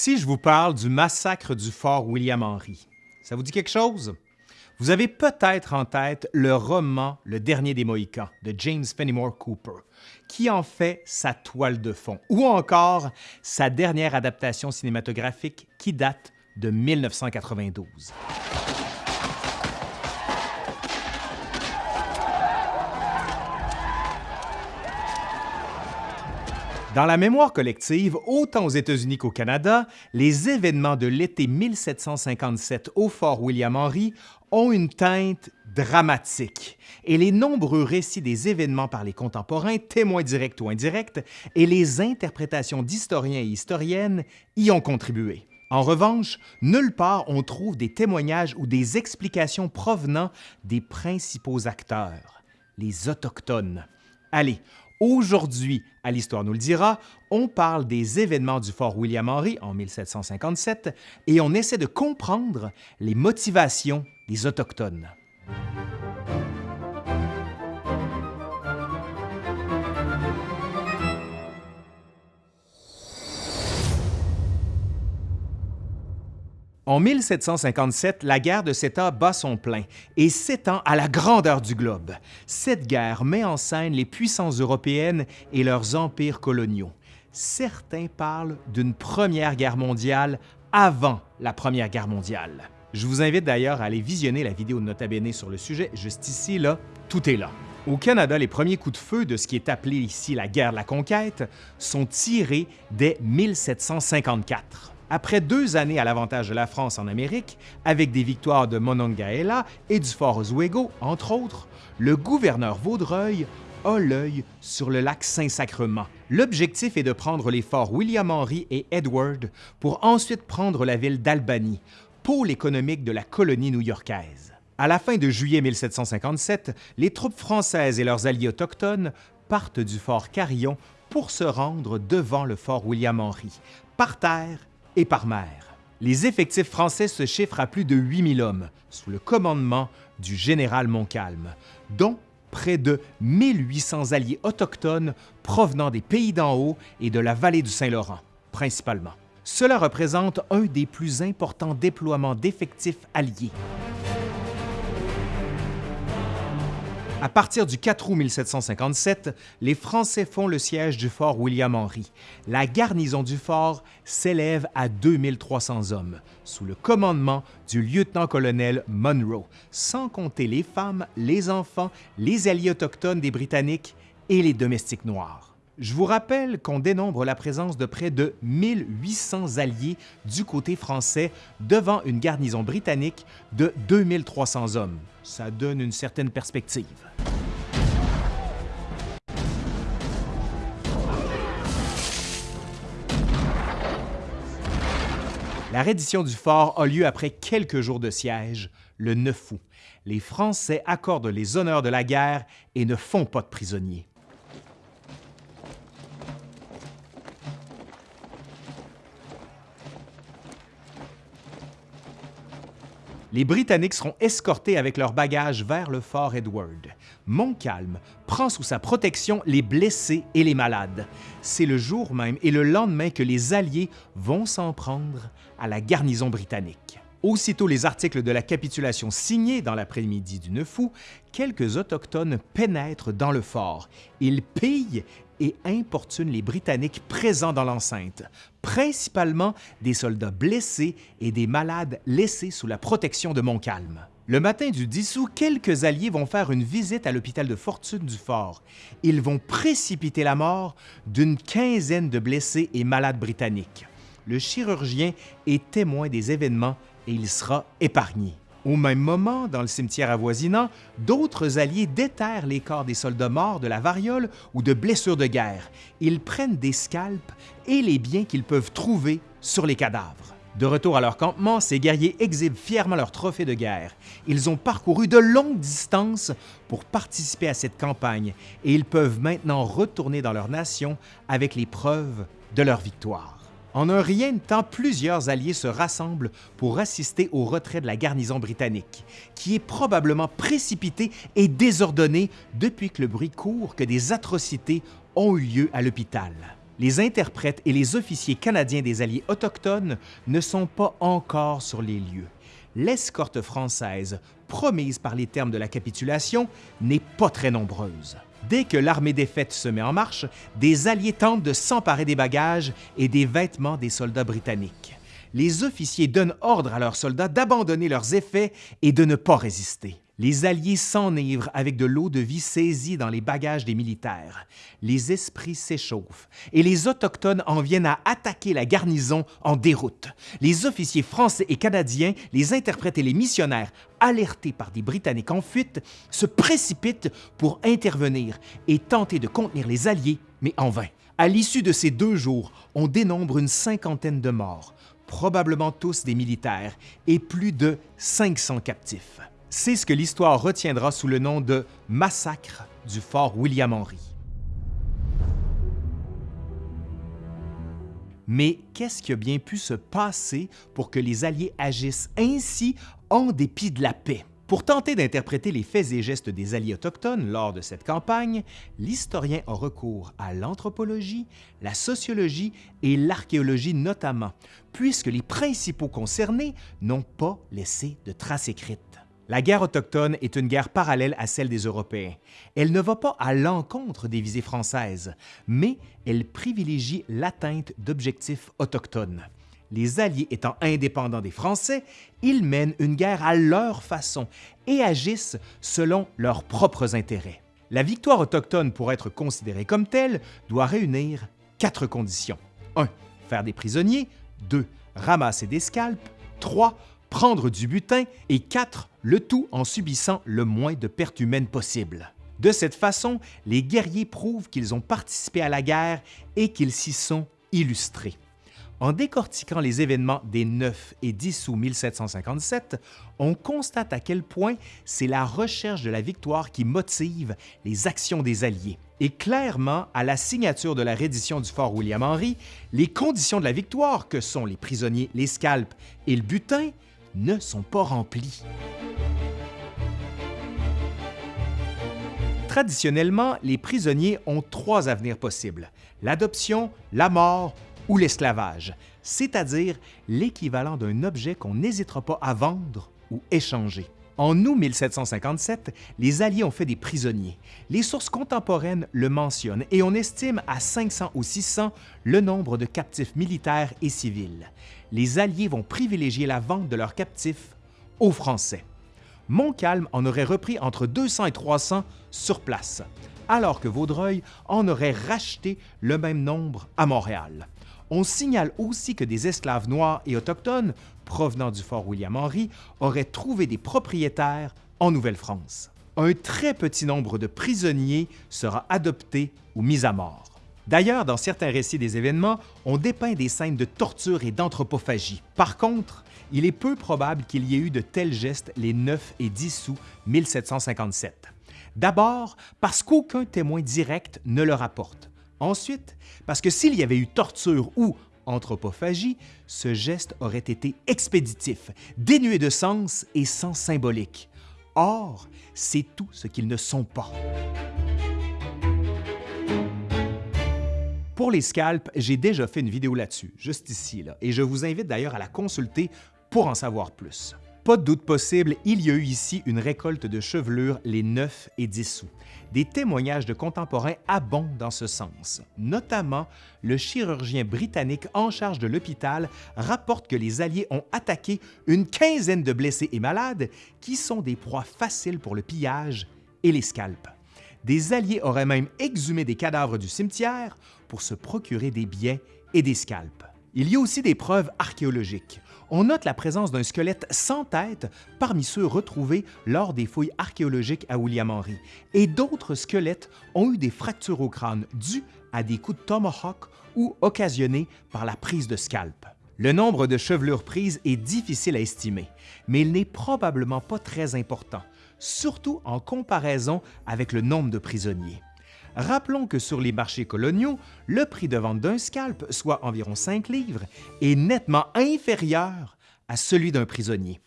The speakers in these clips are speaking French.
Si je vous parle du massacre du fort William Henry, ça vous dit quelque chose? Vous avez peut-être en tête le roman Le dernier des Mohicans de James Fenimore Cooper, qui en fait sa toile de fond, ou encore sa dernière adaptation cinématographique qui date de 1992. Dans la mémoire collective, autant aux États-Unis qu'au Canada, les événements de l'été 1757 au fort William Henry ont une teinte dramatique, et les nombreux récits des événements par les contemporains, témoins directs ou indirects, et les interprétations d'historiens et historiennes y ont contribué. En revanche, nulle part on trouve des témoignages ou des explications provenant des principaux acteurs, les Autochtones. Allez, Aujourd'hui, à l'Histoire nous le dira, on parle des événements du fort William Henry en 1757 et on essaie de comprendre les motivations des Autochtones. En 1757, la guerre de Sept bat son plein et s'étend à la grandeur du globe. Cette guerre met en scène les puissances européennes et leurs empires coloniaux. Certains parlent d'une première guerre mondiale avant la Première Guerre mondiale. Je vous invite d'ailleurs à aller visionner la vidéo de Nota Bene sur le sujet, juste ici, là, tout est là. Au Canada, les premiers coups de feu de ce qui est appelé ici la guerre de la conquête sont tirés dès 1754. Après deux années à l'avantage de la France en Amérique, avec des victoires de Monongahela et du fort Oswego, entre autres, le gouverneur Vaudreuil a l'œil sur le lac Saint-Sacrement. L'objectif est de prendre les forts William Henry et Edward pour ensuite prendre la ville d'Albany, pôle économique de la colonie new-yorkaise. À la fin de juillet 1757, les troupes françaises et leurs alliés autochtones partent du fort Carillon pour se rendre devant le fort William Henry, par terre et par mer. Les effectifs français se chiffrent à plus de 8000 hommes, sous le commandement du général Montcalm, dont près de 1800 alliés autochtones provenant des pays d'en haut et de la vallée du Saint-Laurent, principalement. Cela représente un des plus importants déploiements d'effectifs alliés. À partir du 4 août 1757, les Français font le siège du fort William Henry. La garnison du fort s'élève à 2300 hommes, sous le commandement du lieutenant-colonel Monroe, sans compter les femmes, les enfants, les alliés autochtones des Britanniques et les domestiques noirs. Je vous rappelle qu'on dénombre la présence de près de 1800 alliés du côté français devant une garnison britannique de 2300 hommes. Ça donne une certaine perspective. La reddition du fort a lieu après quelques jours de siège, le 9 août. Les Français accordent les honneurs de la guerre et ne font pas de prisonniers. Les Britanniques seront escortés avec leurs bagages vers le fort Edward. Montcalm prend sous sa protection les blessés et les malades. C'est le jour même et le lendemain que les Alliés vont s'en prendre à la garnison britannique. Aussitôt les articles de la capitulation signés dans l'après-midi du 9 août, quelques Autochtones pénètrent dans le fort. Ils pillent et importunent les Britanniques présents dans l'enceinte, principalement des soldats blessés et des malades laissés sous la protection de Montcalm. Le matin du 10 août, quelques alliés vont faire une visite à l'hôpital de fortune du fort. Ils vont précipiter la mort d'une quinzaine de blessés et malades britanniques. Le chirurgien est témoin des événements et il sera épargné. Au même moment, dans le cimetière avoisinant, d'autres alliés déterrent les corps des soldats morts de la variole ou de blessures de guerre. Ils prennent des scalps et les biens qu'ils peuvent trouver sur les cadavres. De retour à leur campement, ces guerriers exhibent fièrement leurs trophées de guerre. Ils ont parcouru de longues distances pour participer à cette campagne et ils peuvent maintenant retourner dans leur nation avec les preuves de leur victoire. En un rien de temps, plusieurs alliés se rassemblent pour assister au retrait de la garnison britannique, qui est probablement précipitée et désordonnée depuis que le bruit court que des atrocités ont eu lieu à l'hôpital. les interprètes et les officiers canadiens des Alliés autochtones ne sont pas encore sur les lieux. L'escorte française, promise par les termes de la capitulation, n'est pas très nombreuse. Dès que l'armée défaite se met en marche, des Alliés tentent de s'emparer des bagages et des vêtements des soldats britanniques. Les officiers donnent ordre à leurs soldats d'abandonner leurs effets et de ne pas résister. Les Alliés s'enivrent avec de l'eau de vie saisie dans les bagages des militaires. Les esprits s'échauffent et les Autochtones en viennent à attaquer la garnison en déroute. Les officiers français et canadiens, les interprètes et les missionnaires, alertés par des Britanniques en fuite, se précipitent pour intervenir et tenter de contenir les Alliés, mais en vain. À l'issue de ces deux jours, on dénombre une cinquantaine de morts, probablement tous des militaires, et plus de 500 captifs. C'est ce que l'histoire retiendra sous le nom de massacre du fort William Henry. Mais qu'est-ce qui a bien pu se passer pour que les Alliés agissent ainsi en dépit de la paix? Pour tenter d'interpréter les faits et gestes des Alliés autochtones lors de cette campagne, l'historien a recours à l'anthropologie, la sociologie et l'archéologie notamment, puisque les principaux concernés n'ont pas laissé de traces écrites. La guerre autochtone est une guerre parallèle à celle des Européens. Elle ne va pas à l'encontre des visées françaises, mais elle privilégie l'atteinte d'objectifs autochtones. Les Alliés étant indépendants des Français, ils mènent une guerre à leur façon et agissent selon leurs propres intérêts. La victoire autochtone, pour être considérée comme telle, doit réunir quatre conditions. 1. Faire des prisonniers. 2. Ramasser des scalps. 3 prendre du butin et 4. le tout en subissant le moins de pertes humaines possible. De cette façon, les guerriers prouvent qu'ils ont participé à la guerre et qu'ils s'y sont illustrés. En décortiquant les événements des 9 et 10 août 1757, on constate à quel point c'est la recherche de la victoire qui motive les actions des Alliés. Et clairement, à la signature de la reddition du fort William Henry, les conditions de la victoire, que sont les prisonniers, les scalps et le butin, ne sont pas remplis. Traditionnellement, les prisonniers ont trois avenirs possibles, l'adoption, la mort ou l'esclavage, c'est-à-dire l'équivalent d'un objet qu'on n'hésitera pas à vendre ou échanger. En août 1757, les Alliés ont fait des prisonniers. Les sources contemporaines le mentionnent et on estime à 500 ou 600 le nombre de captifs militaires et civils. Les Alliés vont privilégier la vente de leurs captifs aux Français. Montcalm en aurait repris entre 200 et 300 sur place, alors que Vaudreuil en aurait racheté le même nombre à Montréal. On signale aussi que des esclaves noirs et autochtones provenant du fort William Henry auraient trouvé des propriétaires en Nouvelle-France. Un très petit nombre de prisonniers sera adopté ou mis à mort. D'ailleurs, dans certains récits des événements, on dépeint des scènes de torture et d'anthropophagie. Par contre, il est peu probable qu'il y ait eu de tels gestes les 9 et 10 août 1757. D'abord, parce qu'aucun témoin direct ne le rapporte. Ensuite, parce que s'il y avait eu torture ou anthropophagie, ce geste aurait été expéditif, dénué de sens et sans symbolique. Or, c'est tout ce qu'ils ne sont pas. Pour les scalps, j'ai déjà fait une vidéo là-dessus, juste ici, et je vous invite d'ailleurs à la consulter pour en savoir plus. Pas de doute possible, il y a eu ici une récolte de chevelures les 9 et 10 août. Des témoignages de contemporains abondent dans ce sens. Notamment, le chirurgien britannique en charge de l'hôpital rapporte que les Alliés ont attaqué une quinzaine de blessés et malades qui sont des proies faciles pour le pillage et les scalps. Des Alliés auraient même exhumé des cadavres du cimetière pour se procurer des biens et des scalps. Il y a aussi des preuves archéologiques on note la présence d'un squelette sans tête parmi ceux retrouvés lors des fouilles archéologiques à William Henry, et d'autres squelettes ont eu des fractures au crâne dues à des coups de tomahawk ou occasionnés par la prise de scalp. Le nombre de chevelures prises est difficile à estimer, mais il n'est probablement pas très important, surtout en comparaison avec le nombre de prisonniers. Rappelons que sur les marchés coloniaux, le prix de vente d'un scalp, soit environ 5 livres, est nettement inférieur à celui d'un prisonnier.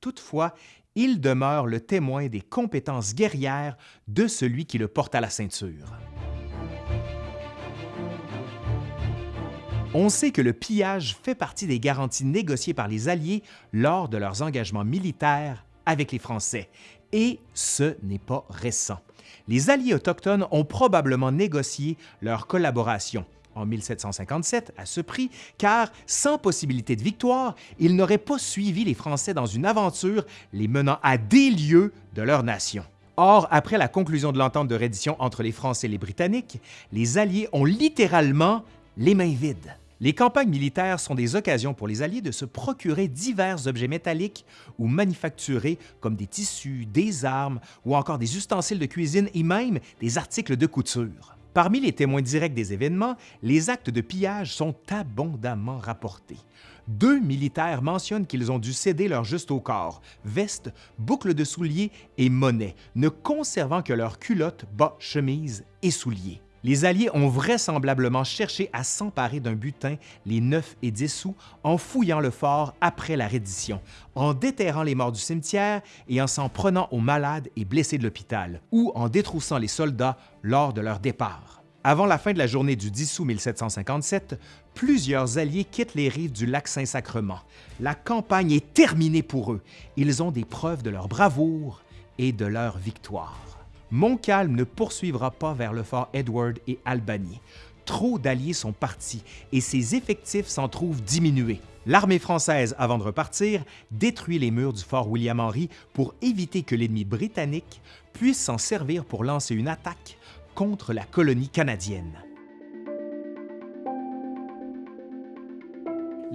Toutefois, il demeure le témoin des compétences guerrières de celui qui le porte à la ceinture. On sait que le pillage fait partie des garanties négociées par les Alliés lors de leurs engagements militaires avec les Français, et ce n'est pas récent. Les Alliés autochtones ont probablement négocié leur collaboration en 1757 à ce prix, car sans possibilité de victoire, ils n'auraient pas suivi les Français dans une aventure les menant à des lieux de leur nation. Or, après la conclusion de l'entente de reddition entre les Français et les Britanniques, les Alliés ont littéralement les mains vides. Les campagnes militaires sont des occasions pour les Alliés de se procurer divers objets métalliques ou manufacturés comme des tissus, des armes ou encore des ustensiles de cuisine et même des articles de couture. Parmi les témoins directs des événements, les actes de pillage sont abondamment rapportés. Deux militaires mentionnent qu'ils ont dû céder leur juste au corps, vestes, boucles de souliers et monnaie, ne conservant que leurs culottes, bas, chemises et souliers. Les Alliés ont vraisemblablement cherché à s'emparer d'un butin les 9 et 10 sous en fouillant le fort après la reddition, en déterrant les morts du cimetière et en s'en prenant aux malades et blessés de l'hôpital, ou en détroussant les soldats lors de leur départ. Avant la fin de la journée du 10 août 1757, plusieurs Alliés quittent les rives du lac Saint-Sacrement. La campagne est terminée pour eux. Ils ont des preuves de leur bravoure et de leur victoire. Montcalm ne poursuivra pas vers le fort Edward et Albany. Trop d'alliés sont partis et ses effectifs s'en trouvent diminués. L'armée française, avant de repartir, détruit les murs du fort William Henry pour éviter que l'ennemi britannique puisse s'en servir pour lancer une attaque contre la colonie canadienne.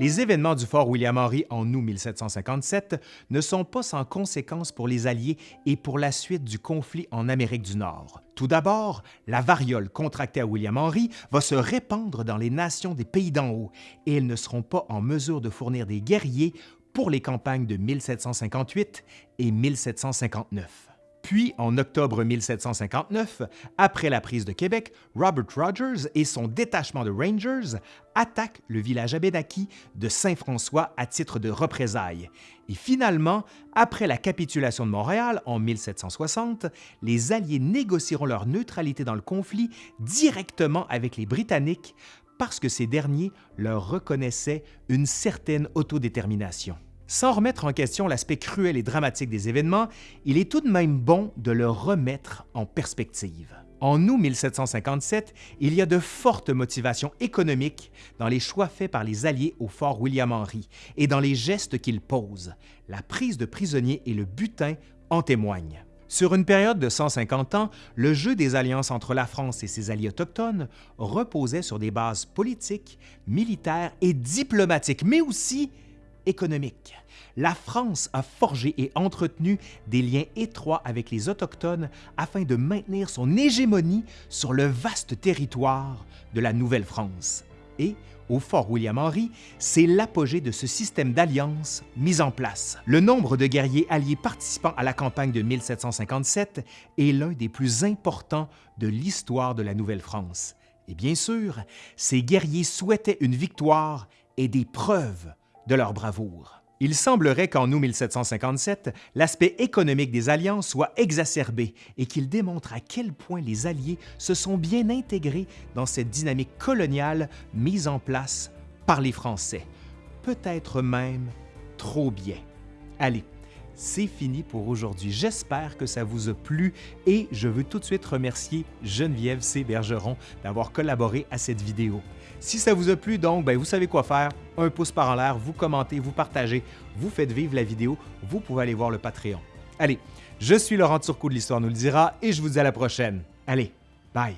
Les événements du fort William Henry en août 1757 ne sont pas sans conséquences pour les Alliés et pour la suite du conflit en Amérique du Nord. Tout d'abord, la variole contractée à William Henry va se répandre dans les nations des pays d'en haut et elles ne seront pas en mesure de fournir des guerriers pour les campagnes de 1758 et 1759. Puis, en octobre 1759, après la prise de Québec, Robert Rogers et son détachement de Rangers attaquent le village abénaki de Saint-François à titre de représailles. Et finalement, après la capitulation de Montréal en 1760, les Alliés négocieront leur neutralité dans le conflit directement avec les Britanniques parce que ces derniers leur reconnaissaient une certaine autodétermination. Sans remettre en question l'aspect cruel et dramatique des événements, il est tout de même bon de le remettre en perspective. En août 1757, il y a de fortes motivations économiques dans les choix faits par les Alliés au fort William Henry et dans les gestes qu'ils posent. La prise de prisonniers et le butin en témoignent. Sur une période de 150 ans, le jeu des alliances entre la France et ses alliés autochtones reposait sur des bases politiques, militaires et diplomatiques, mais aussi économique. La France a forgé et entretenu des liens étroits avec les Autochtones afin de maintenir son hégémonie sur le vaste territoire de la Nouvelle-France. Et, au fort William Henry, c'est l'apogée de ce système d'alliance mis en place. Le nombre de guerriers alliés participant à la campagne de 1757 est l'un des plus importants de l'histoire de la Nouvelle-France. Et bien sûr, ces guerriers souhaitaient une victoire et des preuves de leur bravoure. Il semblerait qu'en août 1757, l'aspect économique des alliances soit exacerbé et qu'il démontre à quel point les Alliés se sont bien intégrés dans cette dynamique coloniale mise en place par les Français, peut-être même trop bien. Allez, c'est fini pour aujourd'hui. J'espère que ça vous a plu et je veux tout de suite remercier Geneviève C. Bergeron d'avoir collaboré à cette vidéo. Si ça vous a plu, donc, ben, vous savez quoi faire. Un pouce par en l'air, vous commentez, vous partagez, vous faites vivre la vidéo. Vous pouvez aller voir le Patreon. Allez, je suis Laurent Turcot de l'Histoire nous le dira et je vous dis à la prochaine. Allez, bye!